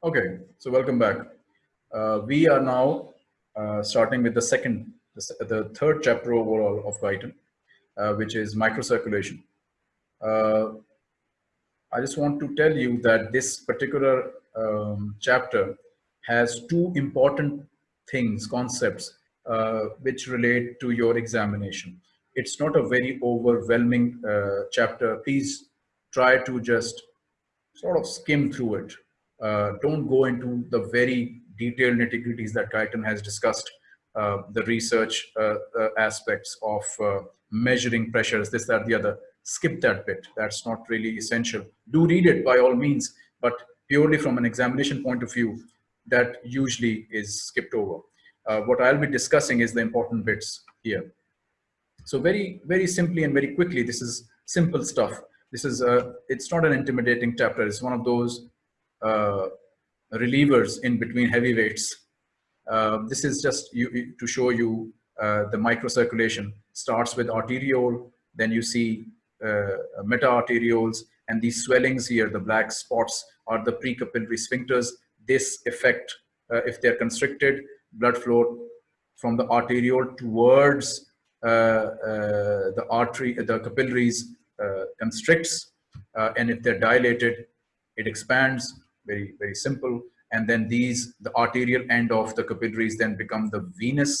Okay, so welcome back. Uh, we are now uh, starting with the second, the, the, third chapter overall of Guyton, uh, which is microcirculation. Uh, I just want to tell you that this particular um, chapter has two important things, concepts, uh, which relate to your examination. It's not a very overwhelming uh, chapter. Please try to just sort of skim through it. Uh, don't go into the very detailed nitty-gritties that Guyton has discussed, uh, the research uh, uh aspects of uh, measuring pressures, this, that, the other. Skip that bit. That's not really essential. Do read it by all means, but purely from an examination point of view, that usually is skipped over. Uh, what I'll be discussing is the important bits here. So very, very simply and very quickly, this is simple stuff. This is, a, it's not an intimidating chapter. It's one of those relievers in between heavyweights. Uh, this is just you, to show you uh, the microcirculation. Starts with arteriole, then you see meta-arterioles, and these swellings here, the black spots, are the precapillary sphincters. This effect, if they're constricted, blood flow from the arteriole towards uh, uh, the artery, the capillaries uh, constricts, and if they're dilated, it expands very, very simple. And then these, the arterial end of the capillaries then become the venous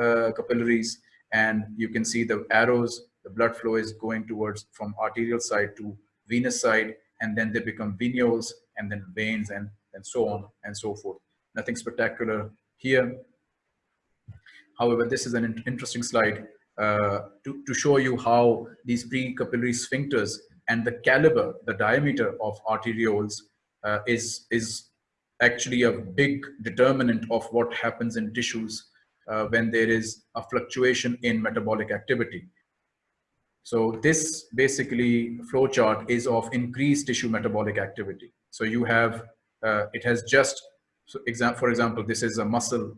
uh, capillaries. And you can see the arrows, the blood flow is going towards from arterial side to venous side, and then they become venules and then veins and, and so on and so forth. Nothing spectacular here. However, this is an interesting slide uh, to, to show you how these pre-capillary sphincters and the caliber, the diameter of arterioles uh, is, is actually a big determinant of what happens in tissues uh, when there is a fluctuation in metabolic activity. So this basically flowchart is of increased tissue metabolic activity. So you have, uh, it has just, so exam for example, this is a muscle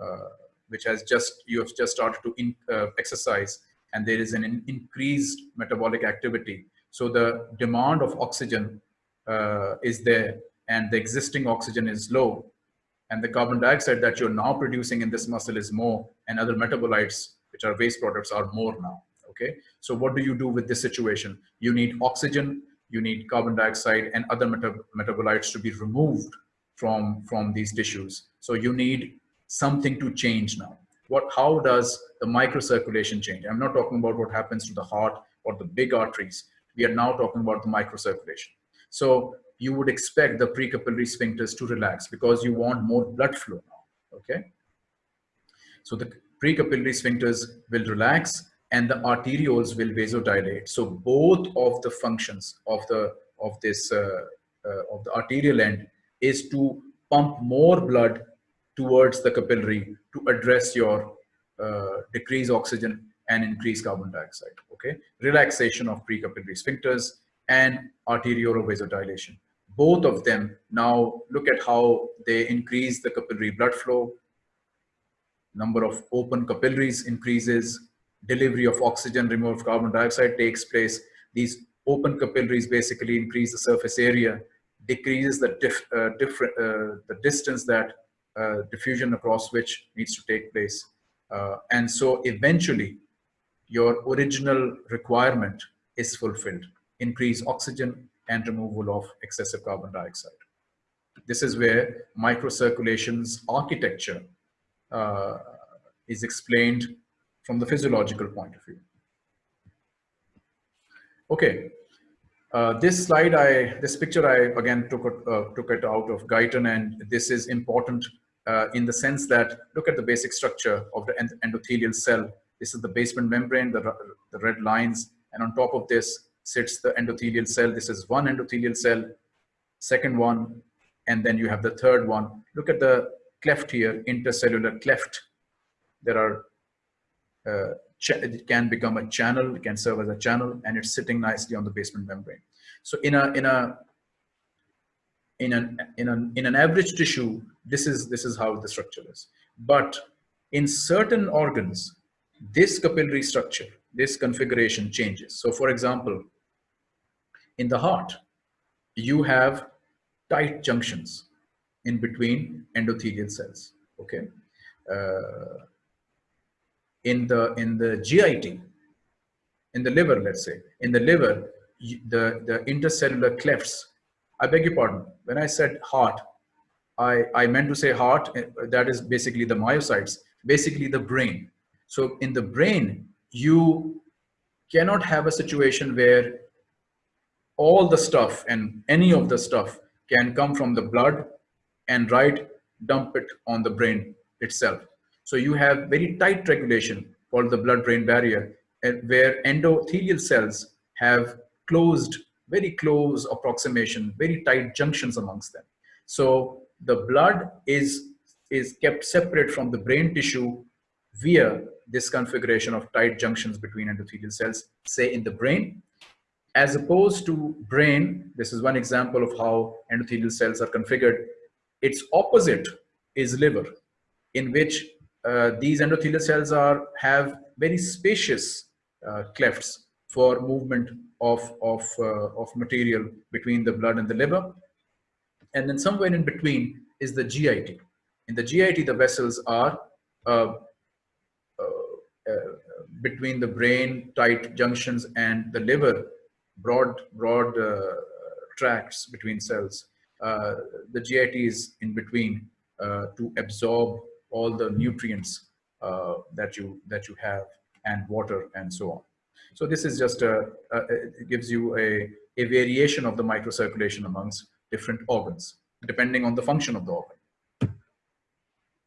uh, which has just, you have just started to in, uh, exercise and there is an in increased metabolic activity. So the demand of oxygen uh, is there and the existing oxygen is low and the carbon dioxide that you're now producing in this muscle is more and other metabolites which are waste products are more now okay? So what do you do with this situation? You need oxygen you need carbon dioxide and other meta metabolites to be removed from from these tissues. So you need something to change now. What how does the microcirculation change? I'm not talking about what happens to the heart or the big arteries. We are now talking about the microcirculation so you would expect the precapillary sphincters to relax because you want more blood flow now, okay? So the precapillary sphincters will relax and the arterioles will vasodilate. So both of the functions of the of this uh, uh, of the arterial end is to pump more blood towards the capillary to address your uh, decrease oxygen and increase carbon dioxide. Okay, relaxation of precapillary sphincters and arterial vasodilation. Both of them now look at how they increase the capillary blood flow, number of open capillaries increases, delivery of oxygen, removal of carbon dioxide takes place. These open capillaries basically increase the surface area, decreases the, uh, different, uh, the distance that uh, diffusion across which needs to take place. Uh, and so eventually your original requirement is fulfilled increase oxygen and removal of excessive carbon dioxide. This is where microcirculation's architecture uh, is explained from the physiological point of view. Okay, uh, this slide, I this picture, I again took it, uh, took it out of Guyton, and this is important uh, in the sense that look at the basic structure of the endothelial cell. This is the basement membrane, the, the red lines, and on top of this sits the endothelial cell. This is one endothelial cell, second one, and then you have the third one. Look at the cleft here, intercellular cleft. There are, uh, it can become a channel, it can serve as a channel, and it's sitting nicely on the basement membrane. So in a, in a, in an, in an, in an average tissue, this is, this is how the structure is. But in certain organs, this capillary structure, this configuration changes. So for example, in the heart, you have tight junctions. in between endothelial cells. Okay. Uh, in the in the GIT, in the liver, let's say, in the liver, the the intercellular clefts. I beg your pardon. When I said heart, I I meant to say heart. Eh, that is basically the myocytes, basically the brain. So in the brain, you cannot have a situation where all the stuff and any of the stuff can come from the blood and right dump it on the brain itself. So you have very tight regulation called the blood-brain barrier eh, where endothelial cells have closed, very close approximation, very tight junctions amongst them. So the blood is, is kept separate from the brain tissue via this configuration of tight junctions between endothelial cells, say in the brain, as opposed to brain, this is one example of how endothelial cells are configured. Its opposite is liver, in which uh, these endothelial cells are have very spacious uh, clefts for movement of, of, uh, of material between the blood and the liver. And then somewhere in between is the GIT. In the GIT, the vessels are uh, uh, uh, between the brain tight junctions and the liver broad broad uh, tracts between cells. Uh, the GIT is in between uh, to absorb all the nutrients that you that you have and water and so on. So this is just a, a it gives you a, a variation of the microcirculation amongst different organs, depending on the function of the organ.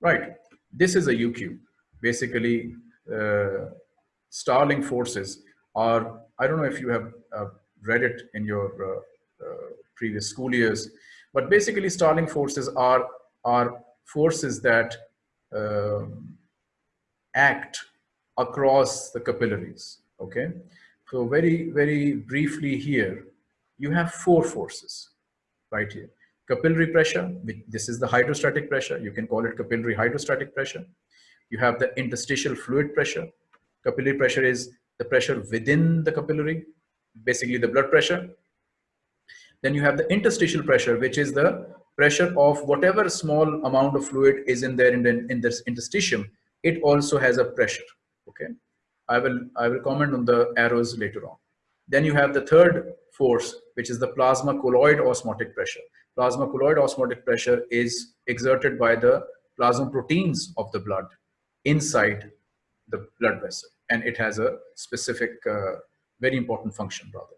Right, this is a UQ. Basically, uh, Starling forces are, I don't know if you have uh, read it in your uh, uh, previous school years, but basically Starling forces are, are forces that um, act across the capillaries, okay? So very, very briefly here, you have four forces right here. Capillary pressure, this is the hydrostatic pressure. You can call it capillary hydrostatic pressure. You have the interstitial fluid pressure. Capillary pressure is the pressure within the capillary, basically the blood pressure. Then you have the interstitial pressure, which is the pressure of whatever small amount of fluid is in there in, the, in this interstitium. It also has a pressure, okay? I will, I will comment on the arrows later on. Then you have the third force, which is the plasma colloid osmotic pressure. Plasma colloid osmotic pressure is exerted by the plasma proteins of the blood inside the blood vessel and it has a specific, uh, very important function rather.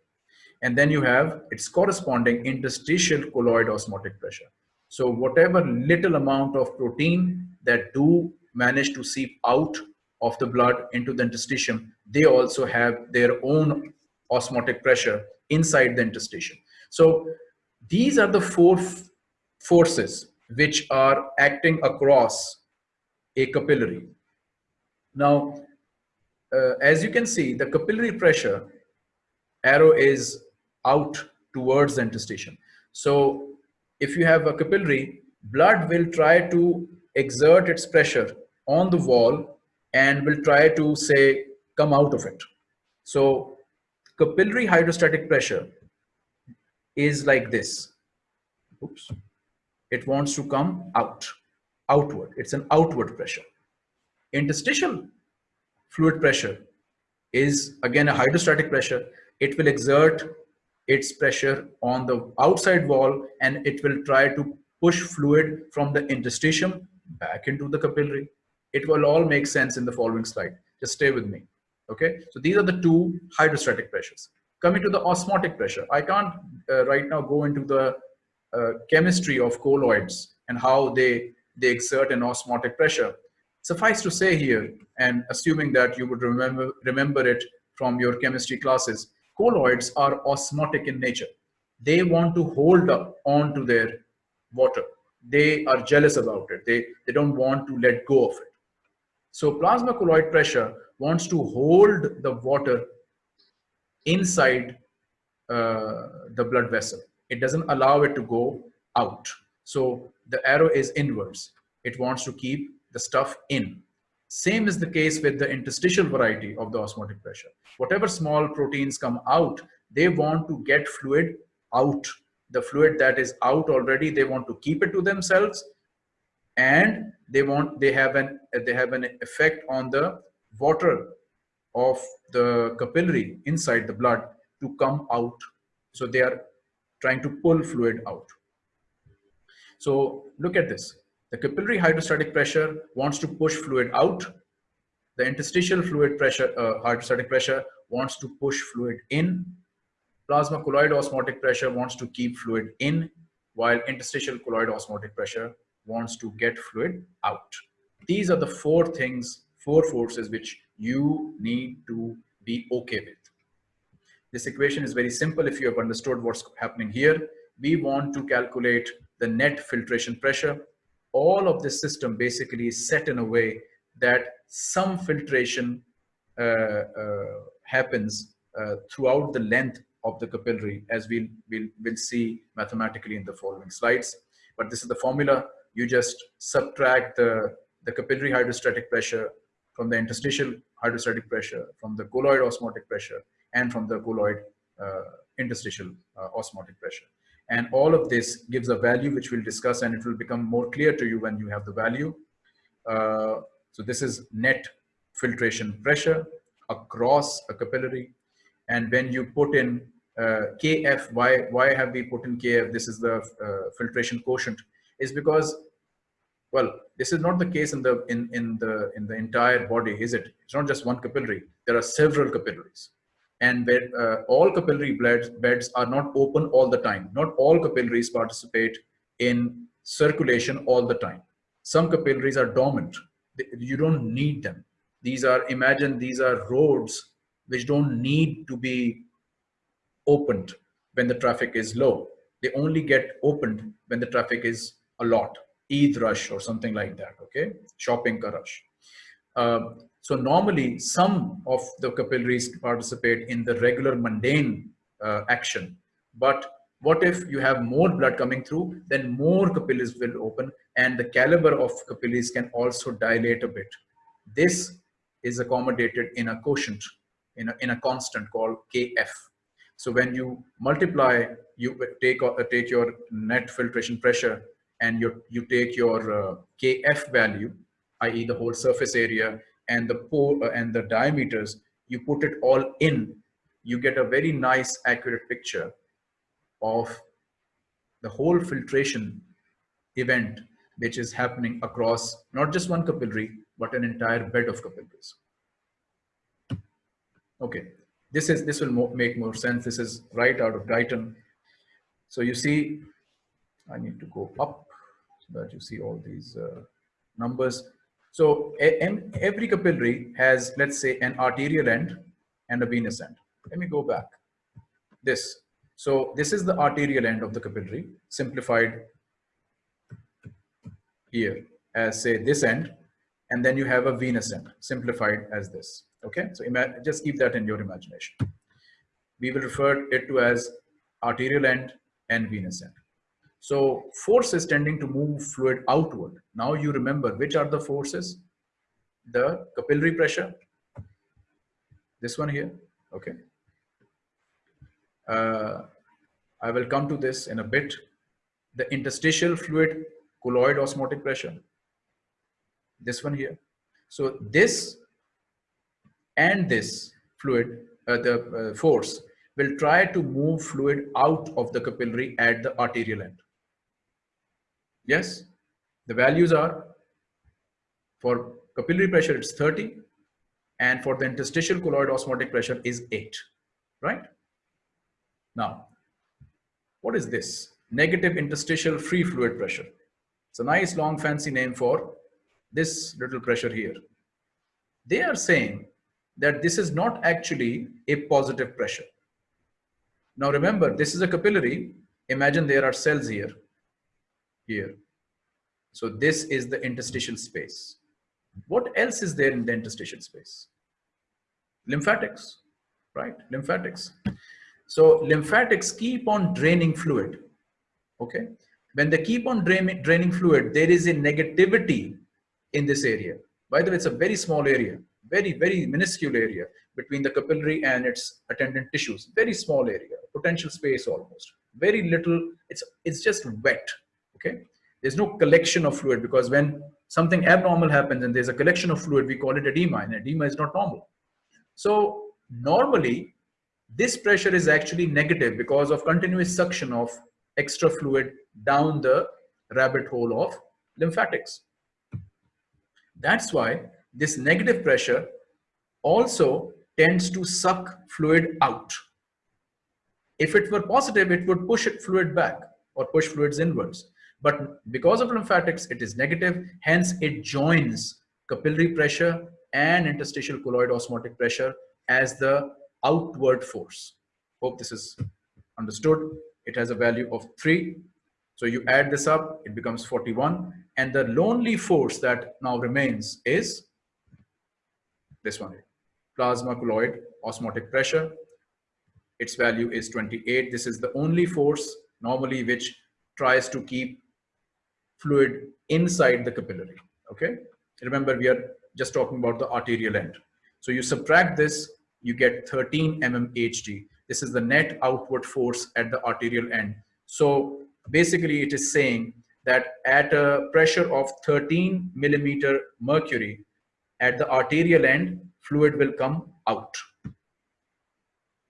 And then you have its corresponding interstitial colloid osmotic pressure. So whatever little amount of protein that do manage to seep out of the blood into the interstitium, they also have their own osmotic pressure inside the interstitium. So these are the four forces which are acting across a capillary. Now, uh, as you can see, the capillary pressure arrow is out towards the interstitium. So if you have a capillary, blood will try to exert its pressure on the wall and will try to say, come out of it. So capillary hydrostatic pressure is like this. Oops. It wants to come out, outward. It's an outward pressure. Interstitial fluid pressure is again a hydrostatic pressure. It will exert its pressure on the outside wall and it will try to push fluid from the interstitium back into the capillary. It will all make sense in the following slide. Just stay with me. Okay, so these are the two hydrostatic pressures. Coming to the osmotic pressure, I can't uh, right now go into the uh, chemistry of colloids and how they, they exert an osmotic pressure. Suffice to say here, and assuming that you would remember, remember it from your chemistry classes, colloids are osmotic in nature. They want to hold up on to their water. They are jealous about it. They, they don't want to let go of it. So plasma colloid pressure wants to hold the water inside uh, the blood vessel. It doesn't allow it to go out. So the arrow is inwards. It wants to keep the stuff in. Same is the case with the interstitial variety of the osmotic pressure. Whatever small proteins come out, they want to get fluid out the fluid that is out already, they want to keep it to themselves and they want, they have an, they have an effect on the water of the capillary inside the blood to come out. So they are trying to pull fluid out. So look at this. The capillary hydrostatic pressure wants to push fluid out. The interstitial fluid pressure, uh, hydrostatic pressure wants to push fluid in. Plasma colloid osmotic pressure wants to keep fluid in, while interstitial colloid osmotic pressure wants to get fluid out. These are the four things, four forces which you need to be okay with. This equation is very simple if you have understood what's happening here. We want to calculate the net filtration pressure. All of this system basically is set in a way that some filtration uh, uh, happens uh, throughout the length of the capillary as we'll, we'll, we'll see mathematically in the following slides. But this is the formula. You just subtract the, the capillary hydrostatic pressure from the interstitial hydrostatic pressure, from the colloid osmotic pressure, and from the colloid uh, interstitial uh, osmotic pressure. And all of this gives a value which we'll discuss and it will become more clear to you when you have the value. Uh, so this is net filtration pressure across a capillary. And when you put in uh, KF, why, why have we put in KF? This is the uh, filtration quotient is because, well, this is not the case in the, in, in, the, in the entire body, is it? It's not just one capillary. There are several capillaries and where, uh, all capillary beds, beds are not open all the time. Not all capillaries participate in circulation all the time. Some capillaries are dormant. You don't need them. These are, imagine these are roads which don't need to be opened when the traffic is low. They only get opened when the traffic is a lot, Eid rush or something like that, okay? Shopping ka rush. Uh, so normally some of the capillaries participate in the regular mundane uh, action. But what if you have more blood coming through, then more capillaries will open and the caliber of capillaries can also dilate a bit. This is accommodated in a quotient, in a, in a constant called Kf. So when you multiply, you take, uh, take your net filtration pressure and you, you take your uh, Kf value, i.e. the whole surface area and the pore uh, and the diameters, you put it all in, you get a very nice accurate picture of the whole filtration event which is happening across not just one capillary, but an entire bed of capillaries. Okay, this is this will mo make more sense. This is right out of Guyton. So you see, I need to go up so that you see all these uh, numbers. So every capillary has, let's say, an arterial end and a venous end. Let me go back. This. So this is the arterial end of the capillary, simplified here as say this end, and then you have a venous end, simplified as this. Okay, so just keep that in your imagination. We will refer it to as arterial end and venous end. So force is tending to move fluid outward. Now you remember which are the forces? The capillary pressure, this one here, okay. Uh, I will come to this in a bit. The interstitial fluid colloid osmotic pressure, this one here. So this and this fluid, uh, the uh, force will try to move fluid out of the capillary at the arterial end. Yes, the values are for capillary pressure, it's 30. And for the interstitial colloid osmotic pressure is 8, right? Now, what is this? Negative interstitial free fluid pressure. It's a nice long fancy name for this little pressure here. They are saying that this is not actually a positive pressure. Now remember, this is a capillary. Imagine there are cells here here. So this is the interstitial space. What else is there in the interstitial space? Lymphatics, right? Lymphatics. So lymphatics keep on draining fluid, okay? When they keep on drain, draining fluid, there is a negativity in this area. By the way, it's a very small area, very, very minuscule area between the capillary and its attendant tissues. Very small area, potential space almost. very little, it's, it's just wet, okay? There's no collection of fluid because when something abnormal happens and there's a collection of fluid, we call it edema and edema is not normal. So normally this pressure is actually negative because of continuous suction of extra fluid down the rabbit hole of lymphatics. That's why this negative pressure also tends to suck fluid out. If it were positive, it would push it fluid back or push fluids inwards. But because of lymphatics, it is negative. Hence, it joins capillary pressure and interstitial colloid osmotic pressure as the outward force. Hope this is understood. It has a value of 3. So you add this up, it becomes 41. And the lonely force that now remains is this one. Plasma colloid osmotic pressure. Its value is 28. This is the only force normally which tries to keep fluid inside the capillary. Okay. Remember, we are just talking about the arterial end. So you subtract this, you get 13 mmHg. This is the net outward force at the arterial end. So basically it is saying that at a pressure of 13 millimeter mercury at the arterial end, fluid will come out.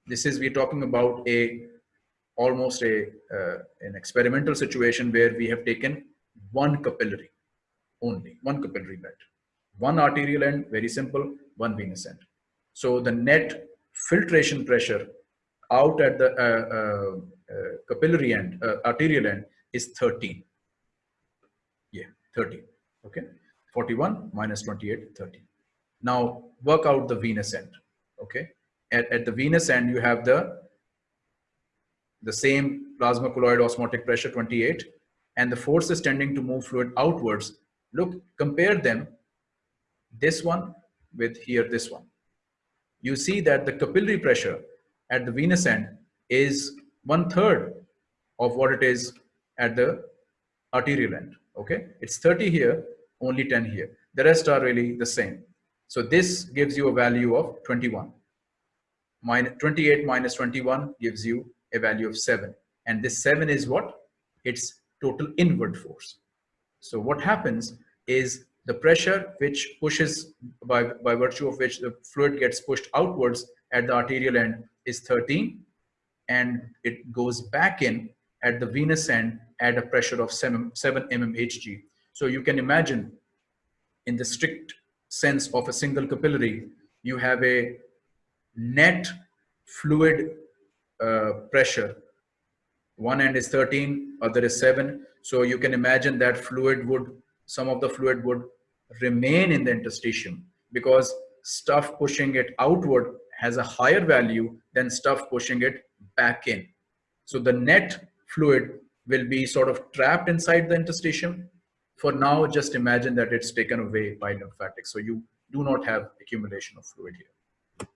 This is, we're talking about a almost a uh, an experimental situation where we have taken one capillary only, one capillary bed. One arterial end, very simple, one venous end. So the net filtration pressure out at the uh, uh, uh capillary end, uh, arterial end is 13. Yeah, 13. Okay. 41 minus 28, 30. Now work out the venous end. Okay. At, at the venous end, you have the the same plasma colloid osmotic pressure 28 and the force is tending to move fluid outwards, look, compare them, this one with here, this one. You see that the capillary pressure at the venous end is one third of what it is at the arterial end. Okay, it's 30 here, only 10 here. The rest are really the same. So this gives you a value of 21. Minus 28 minus 21 gives you a value of 7. And this 7 is what? It's total inward force. So what happens is the pressure which pushes by, by virtue of which the fluid gets pushed outwards at the arterial end is 13 and it goes back in at the venous end at a pressure of 7, 7 mmHg. So you can imagine in the strict sense of a single capillary, you have a net fluid uh, pressure one end is 13 other is 7 so you can imagine that fluid would some of the fluid would remain in the interstitium because stuff pushing it outward has a higher value than stuff pushing it back in. So the net fluid will be sort of trapped inside the interstitium. For now just imagine that it's taken away by lymphatics so you do not have accumulation of fluid here.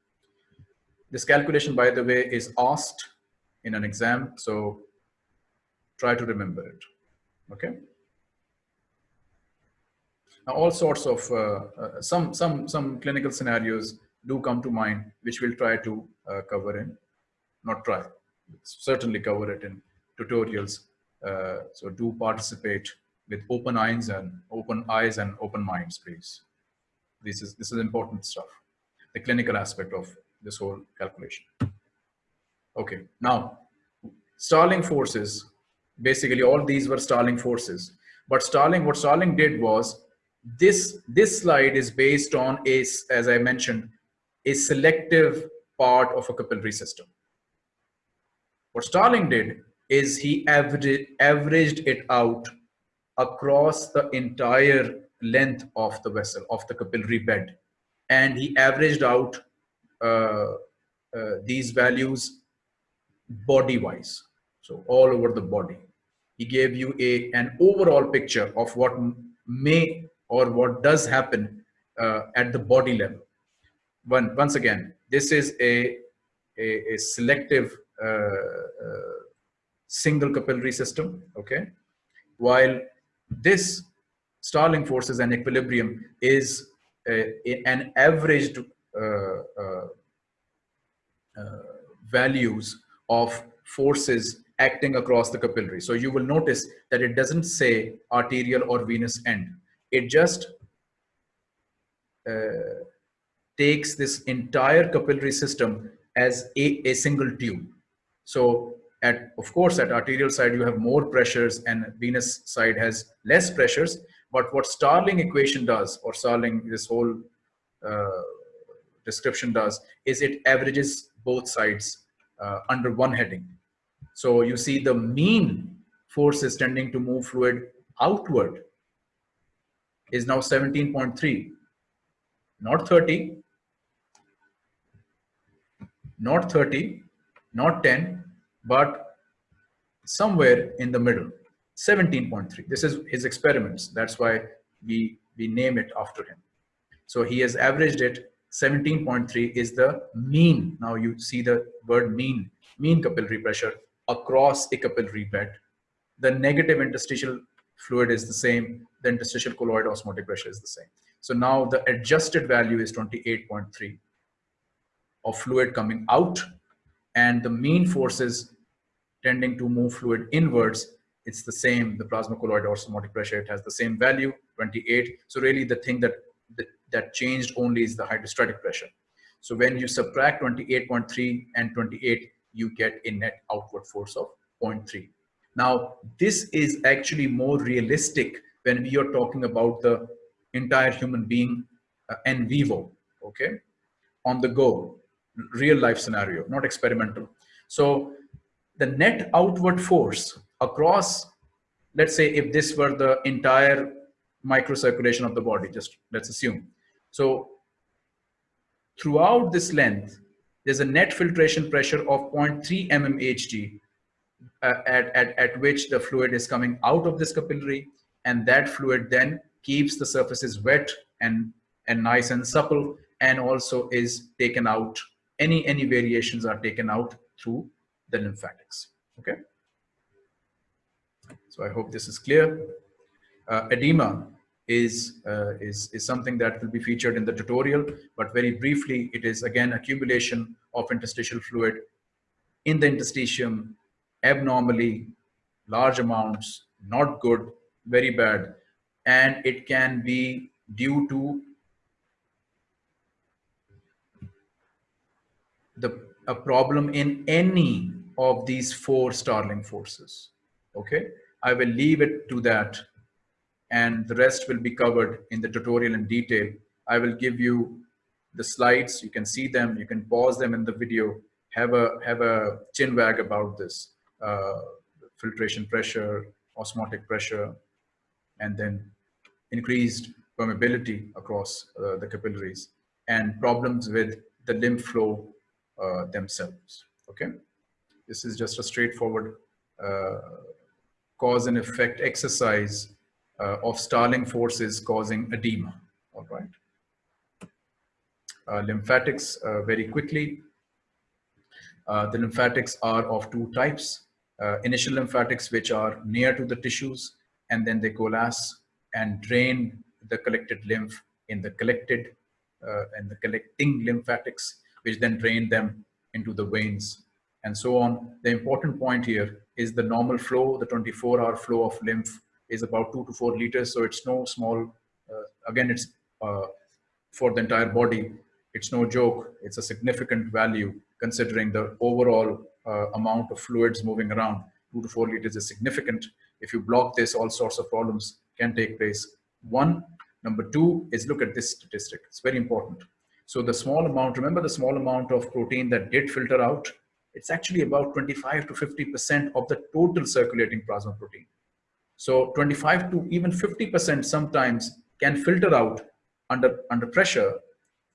This calculation by the way is asked in an exam. So try to remember it. Okay. Now, all sorts of uh, uh, some some some clinical scenarios do come to mind, which we'll try to uh, cover in, not try, certainly cover it in tutorials. Uh, so do participate with open eyes and open eyes and open minds, please. This is this is important stuff. The clinical aspect of this whole calculation. Okay, now Starling forces basically all these were Starling forces. But Starling, what Starling did was this, this slide is based on a, as I mentioned, a selective part of a capillary system. What Starling did is he averaged, averaged it out across the entire length of the vessel, of the capillary bed. And he averaged out uh, uh, these values body-wise so all over the body. He gave you a an overall picture of what may or what does happen uh, at the body level. One once again this is a a, a selective uh, uh, single capillary system okay? While this Starling forces and equilibrium is a, a, an averaged uh, uh, uh, values of forces acting across the capillary. So you will notice that it doesn't say arterial or venous end. It just uh, takes this entire capillary system as a, a single tube. So at, of course, at arterial side, you have more pressures and venous side has less pressures. But what Starling equation does, or Starling, this whole uh, description does, is it averages both sides uh, under one heading. So you see the mean force is tending to move fluid outward is now 17.3, not 30, not 30, not 10, but somewhere in the middle, 17.3. This is his experiments. That's why we, we name it after him. So he has averaged it 17.3 is the mean. Now you see the word mean, mean capillary pressure across a capillary bed. The negative interstitial fluid is the same. The interstitial colloid osmotic pressure is the same. So now the adjusted value is 28.3 of fluid coming out and the mean forces tending to move fluid inwards it's the same the plasma colloid osmotic pressure it has the same value 28 so really the thing that that, that changed only is the hydrostatic pressure so when you subtract 28.3 and 28 you get a net outward force of 0.3 now this is actually more realistic when we are talking about the entire human being uh, en vivo okay on the go real life scenario, not experimental. So the net outward force across, let's say if this were the entire microcirculation of the body, just let's assume. So throughout this length, there's a net filtration pressure of 0.3 mmHg uh, at, at, at which the fluid is coming out of this capillary and that fluid then keeps the surfaces wet and, and nice and supple and also is taken out any, any variations are taken out through the lymphatics, okay? So I hope this is clear. Uh, edema is, uh, is, is something that will be featured in the tutorial, but very briefly, it is again accumulation of interstitial fluid in the interstitium abnormally, large amounts, not good, very bad, and it can be due to the a problem in any of these four Starling forces. Okay, I will leave it to that and the rest will be covered in the tutorial in detail. I will give you the slides, you can see them, you can pause them in the video, have a, have a chin wag about this, uh, filtration pressure, osmotic pressure, and then increased permeability across uh, the capillaries and problems with the lymph flow uh, themselves. Okay, this is just a straightforward uh, cause and effect exercise of Starling forces causing edema. All right. Uh, lymphatics, uh, very quickly. Uh, the lymphatics are of two types. initial lymphatics, which are near to the tissues, and then they coalesce and drain the collected lymph in the collected and the collecting lymphatics which then drain them into the veins and so on. The important point here is the normal flow, the 24 hour flow of lymph is about two to four liters. So it's no small, uh, again, it's uh, for the entire body. It's no joke. It's a significant value considering the overall uh, amount of fluids moving around. Two to four liters is significant. If you block this, all sorts of problems can take place. One, number two is look at this statistic. It's very important. So the small amount, remember the small amount of protein that did filter out? It's actually about 25 to 50% of the total circulating plasma protein. So 25 to even 50% sometimes can filter out under, under pressure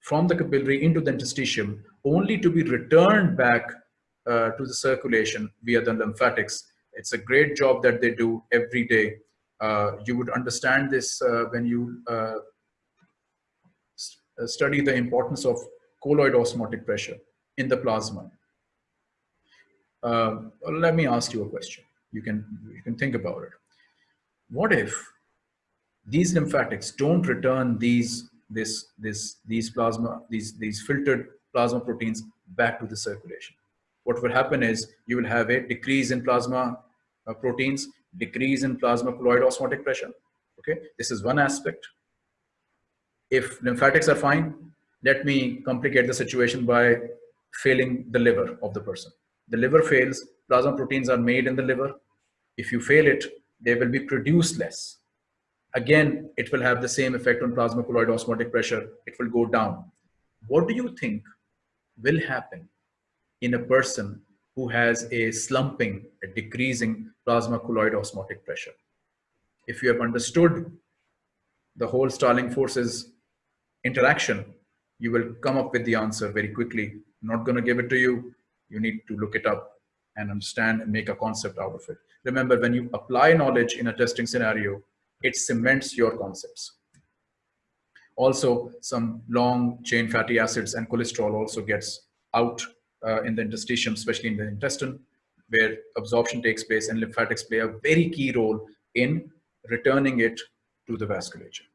from the capillary into the interstitium only to be returned back uh, to the circulation via the lymphatics. It's a great job that they do every day. Uh, you would understand this uh, when you uh, uh, study the importance of colloid osmotic pressure in the plasma. Uh, let me ask you a question. You can, you can think about it. What if these lymphatics don't return these, this, this, these plasma, these, these filtered plasma proteins back to the circulation? what will happen is you will have a decrease in plasma uh, proteins, decrease in plasma colloid osmotic pressure. Okay, this is one aspect. If lymphatics are fine, let me complicate the situation by failing the liver of the person. The liver fails, plasma proteins are made in the liver. If you fail it, they will be produced less. Again, it will have the same effect on plasma colloid osmotic pressure. It will go down. What do you think will happen in a person who has a slumping, a decreasing plasma colloid osmotic pressure? If you have understood the whole Starling forces interaction, you will come up with the answer very quickly. I'm not going to give it to you. You need to look it up and understand and make a concept out of it. Remember, when you apply knowledge in a testing scenario, it cements your concepts. Also, some long chain fatty acids and cholesterol also gets out uh, in the interstitium, especially in the intestine, where absorption takes place and lymphatics play a very key role in returning it to the vasculature.